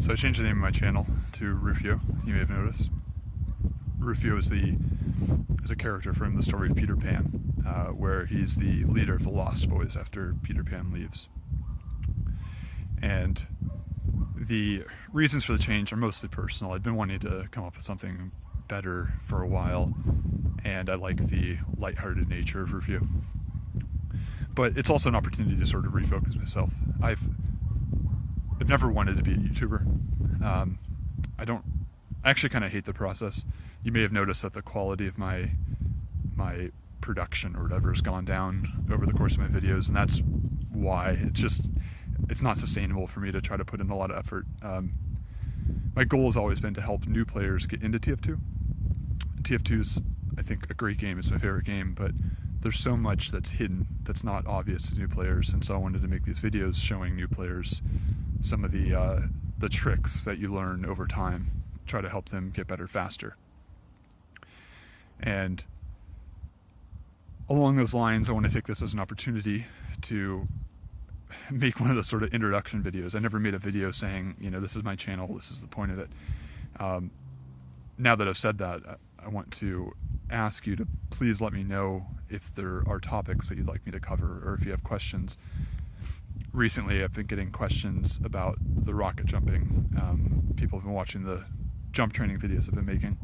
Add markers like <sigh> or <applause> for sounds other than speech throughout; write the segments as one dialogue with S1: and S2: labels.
S1: So I changed the name of my channel to Rufio, you may have noticed. Rufio is the is a character from the story of Peter Pan, uh, where he's the leader of the Lost Boys after Peter Pan leaves. And the reasons for the change are mostly personal. I'd been wanting to come up with something better for a while, and I like the lighthearted nature of Rufio. But it's also an opportunity to sort of refocus myself. I've I've never wanted to be a YouTuber. Um, I don't. I actually kind of hate the process. You may have noticed that the quality of my my production or whatever has gone down over the course of my videos, and that's why it's just it's not sustainable for me to try to put in a lot of effort. Um, my goal has always been to help new players get into TF2. TF2 is, I think, a great game. It's my favorite game, but there's so much that's hidden that's not obvious to new players, and so I wanted to make these videos showing new players some of the uh, the tricks that you learn over time, try to help them get better faster. And along those lines, I want to take this as an opportunity to make one of those sort of introduction videos. I never made a video saying, you know, this is my channel, this is the point of it. Um, now that I've said that, I want to ask you to please let me know if there are topics that you'd like me to cover or if you have questions. Recently, I've been getting questions about the rocket jumping. Um, people have been watching the jump training videos I've been making,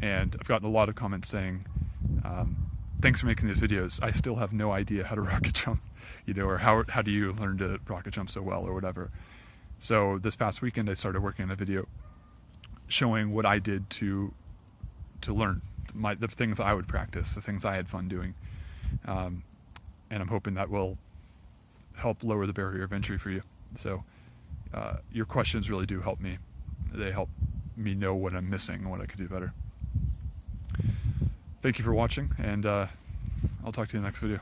S1: and I've gotten a lot of comments saying, um, thanks for making these videos. I still have no idea how to <laughs> rocket jump, you know, or how, how do you learn to rocket jump so well or whatever. So this past weekend, I started working on a video showing what I did to to learn my the things I would practice, the things I had fun doing, um, and I'm hoping that will help lower the barrier of entry for you. So uh, your questions really do help me. They help me know what I'm missing and what I could do better. Thank you for watching, and uh, I'll talk to you in the next video.